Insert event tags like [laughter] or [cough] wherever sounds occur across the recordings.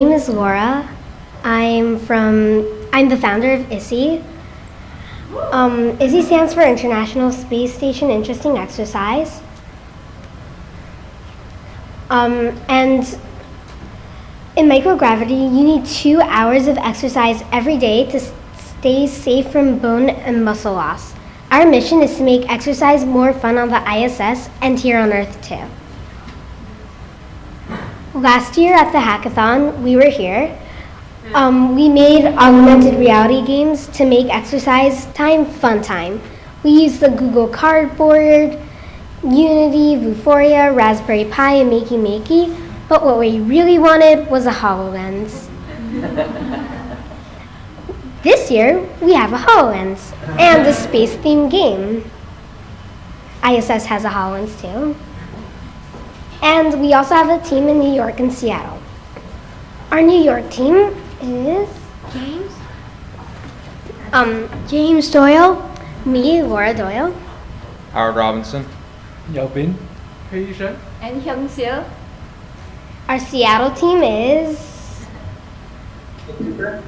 name is Laura. I'm from, I'm the founder of ISSI. Um, ISSI stands for International Space Station Interesting Exercise. Um, and in microgravity, you need two hours of exercise every day to stay safe from bone and muscle loss. Our mission is to make exercise more fun on the ISS and here on Earth too. Last year at the hackathon, we were here. Um, we made augmented reality games to make exercise time fun time. We used the Google Cardboard, Unity, Vuforia, Raspberry Pi, and Makey Makey, but what we really wanted was a HoloLens. [laughs] this year, we have a HoloLens and a space themed game. ISS has a HoloLens too. And we also have a team in New York and Seattle. Our New York team is James? um, James Doyle, me, Laura Doyle, Howard Robinson. Yao Bin, Pei Yishan. And Hyung Sil? Our Seattle team is Cooper,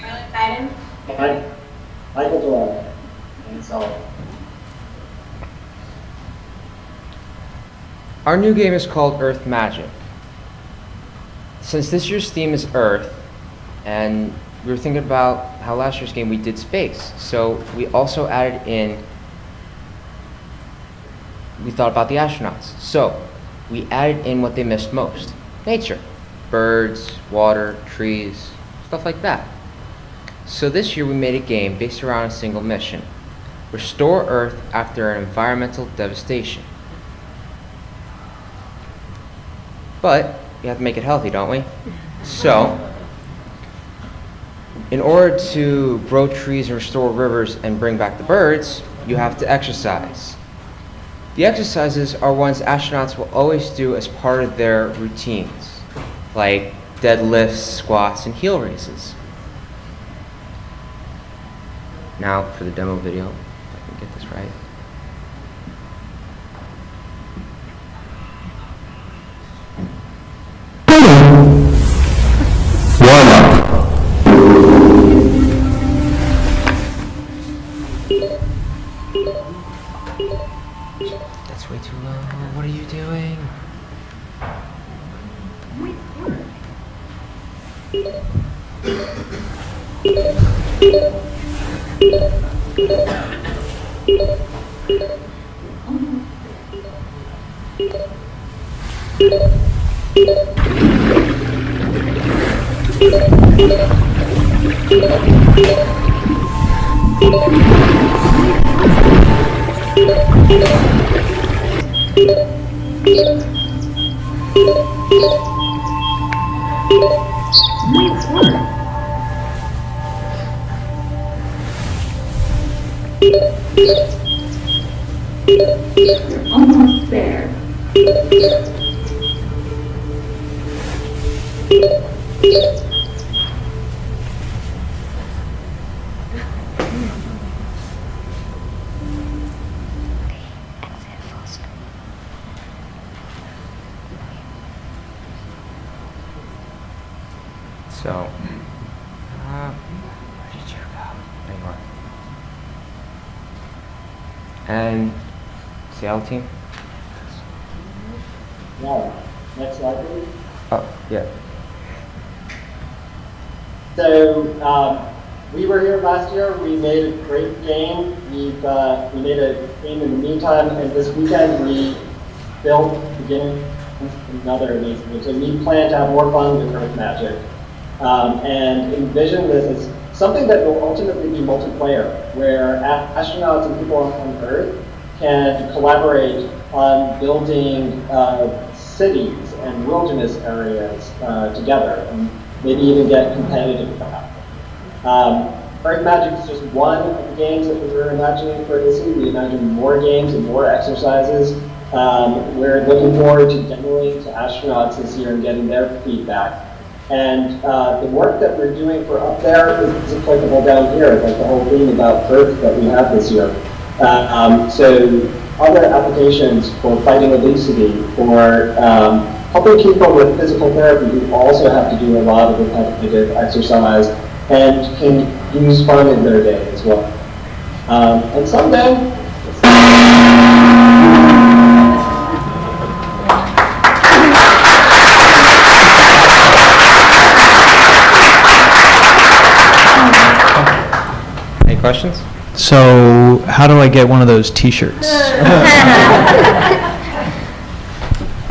Marilyn Biden? Mike, Michael Doyle, and so Our new game is called Earth Magic. Since this year's theme is Earth, and we were thinking about how last year's game we did space, so we also added in. We thought about the astronauts. So we added in what they missed most nature, birds, water, trees, stuff like that. So this year we made a game based around a single mission restore Earth after an environmental devastation. But we have to make it healthy, don't we? So, in order to grow trees and restore rivers and bring back the birds, you have to exercise. The exercises are ones astronauts will always do as part of their routines, like deadlifts, squats, and heel raises. Now for the demo video, if I can get this right. That's way too low. What are you doing? Almost there. So, uh, where did you go? There you are. And Seattle team? now, next slide please. Oh, yeah. So, um, we were here last year, we made a great game, we've, uh, we made a game in the meantime, and this weekend we built, beginning another amazing game. So we plan to have more fun with Earth Magic, um, and envision this as something that will ultimately be multiplayer, where astronauts and people on Earth can collaborate on building uh, cities and wilderness areas uh, together, and maybe even get competitive about it. Um, Earth Magic is just one of the games that we were imagining for ISSI. We imagine more games and more exercises. Um, we're looking forward to demoing to astronauts this year and getting their feedback. And uh, the work that we're doing for up there is, applicable down here, like the whole theme about Earth that we have this year. Uh, um, so other applications for fighting obesity, for um, helping people with physical therapy who also have to do a lot of repetitive exercise and can use fun in their day as well. Um, and someday, questions? So, how do I get one of those T-shirts? [laughs]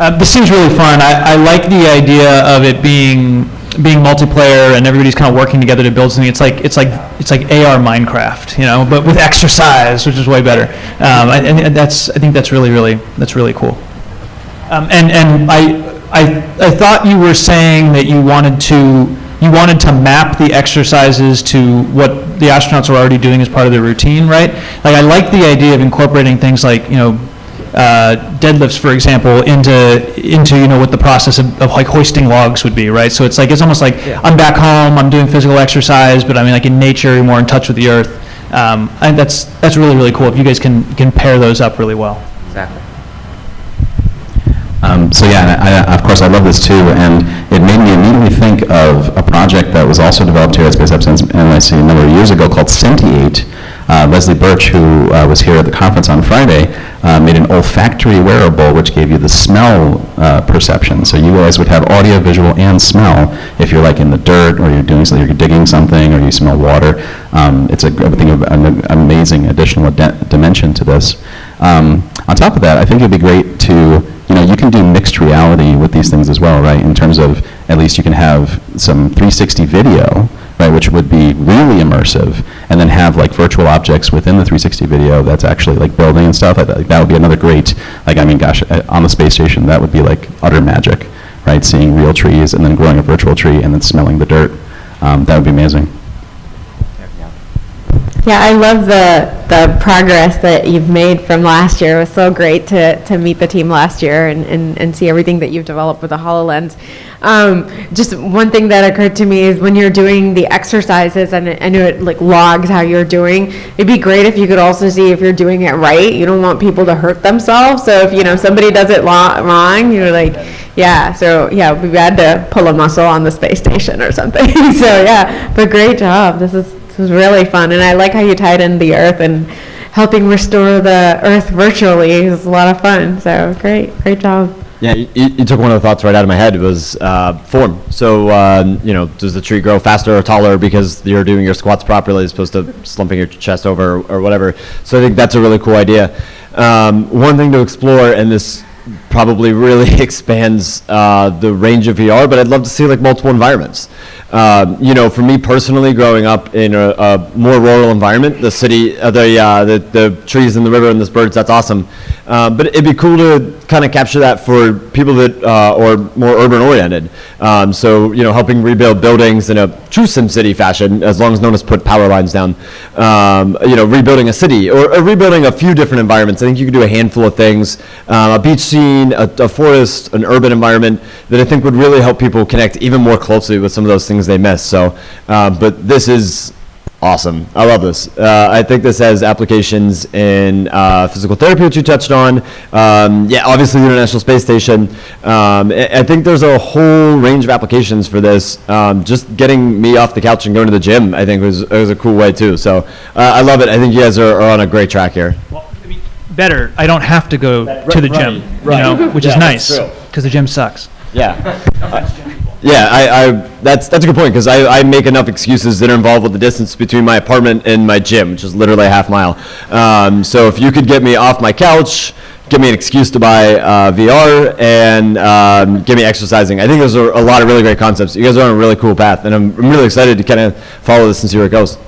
Uh, this seems really fun. I, I like the idea of it being being multiplayer and everybody's kind of working together to build something. It's like it's like it's like AR Minecraft, you know, but with exercise, which is way better. Um, I, and that's I think that's really really that's really cool. Um, and and I, I I thought you were saying that you wanted to you wanted to map the exercises to what the astronauts are already doing as part of their routine, right? Like I like the idea of incorporating things like you know uh, deadlifts, for example, into into you know what the process of, of like hoisting logs would be, right? So it's like it's almost like I'm back home, I'm doing physical exercise, but I mean like in nature, you're more in touch with the earth. Um, I think that's that's really really cool if you guys can can pair those up really well. Um, so yeah, I, I, of course I love this too, and it made me immediately think of a project that was also developed here at Space Apps NYC a number of years ago called Sentiate. Uh, Leslie Birch, who uh, was here at the conference on Friday, uh, made an olfactory wearable which gave you the smell uh, perception. So you guys would have audio, visual, and smell if you're like in the dirt or you're doing something, you're digging something, or you smell water. Um, it's a, I think of an amazing additional dimension to this. Um, on top of that, I think it'd be great to you you can do mixed reality with these things as well, right? In terms of, at least you can have some 360 video, right, which would be really immersive, and then have like virtual objects within the 360 video that's actually like building and stuff. Think that would be another great, like, I mean, gosh, uh, on the space station, that would be like utter magic, right? Seeing real trees and then growing a virtual tree and then smelling the dirt. Um, that would be amazing. Yeah, I love the, the progress that you've made from last year. It was so great to, to meet the team last year and, and, and see everything that you've developed with the HoloLens. Um, just one thing that occurred to me is when you're doing the exercises and I know it like logs how you're doing, it'd be great if you could also see if you're doing it right. You don't want people to hurt themselves. So if, you know, somebody does it wrong, you're like, yeah, so yeah, we had to pull a muscle on the space station or something. [laughs] so yeah, but great job. This is was really fun, and I like how you tied in the Earth and helping restore the Earth virtually. Was a lot of fun. So great, great job. Yeah, you, you took one of the thoughts right out of my head. It was uh, form. So, um, you know, does the tree grow faster or taller because you're doing your squats properly as opposed to slumping your chest over or, or whatever? So I think that's a really cool idea. Um, one thing to explore, and this probably really [laughs] expands uh, the range of VR, but I'd love to see like multiple environments. Um, you know, for me personally, growing up in a, a more rural environment, the city, uh, the, uh, the the trees and the river and the birds, that's awesome. Uh, but it'd be cool to kind of capture that for people that uh, are more urban oriented. Um, so you know, helping rebuild buildings in a true SimCity fashion, as long as no one has put power lines down. Um, you know, rebuilding a city or, or rebuilding a few different environments. I think you could do a handful of things: uh, a beach scene, a, a forest, an urban environment that I think would really help people connect even more closely with some of those things they miss. So, uh, but this is awesome. I love this. Uh, I think this has applications in uh, physical therapy, which you touched on. Um, yeah, obviously the International Space Station. Um, I, I think there's a whole range of applications for this. Um, just getting me off the couch and going to the gym, I think was, was a cool way too. So uh, I love it. I think you guys are, are on a great track here. Well, I mean, better. I don't have to go to the right, gym, right. you know, which [laughs] Yeah, is nice because the gym sucks. Yeah. [laughs] Yeah, I, I, that's, that's a good point, because I, I make enough excuses that are involved with the distance between my apartment and my gym, which is literally a half mile. Um, so if you could get me off my couch, give me an excuse to buy uh, VR, and um, get me exercising, I think those are a lot of really great concepts. You guys are on a really cool path, and I'm, I'm really excited to kind of follow this and see where it goes.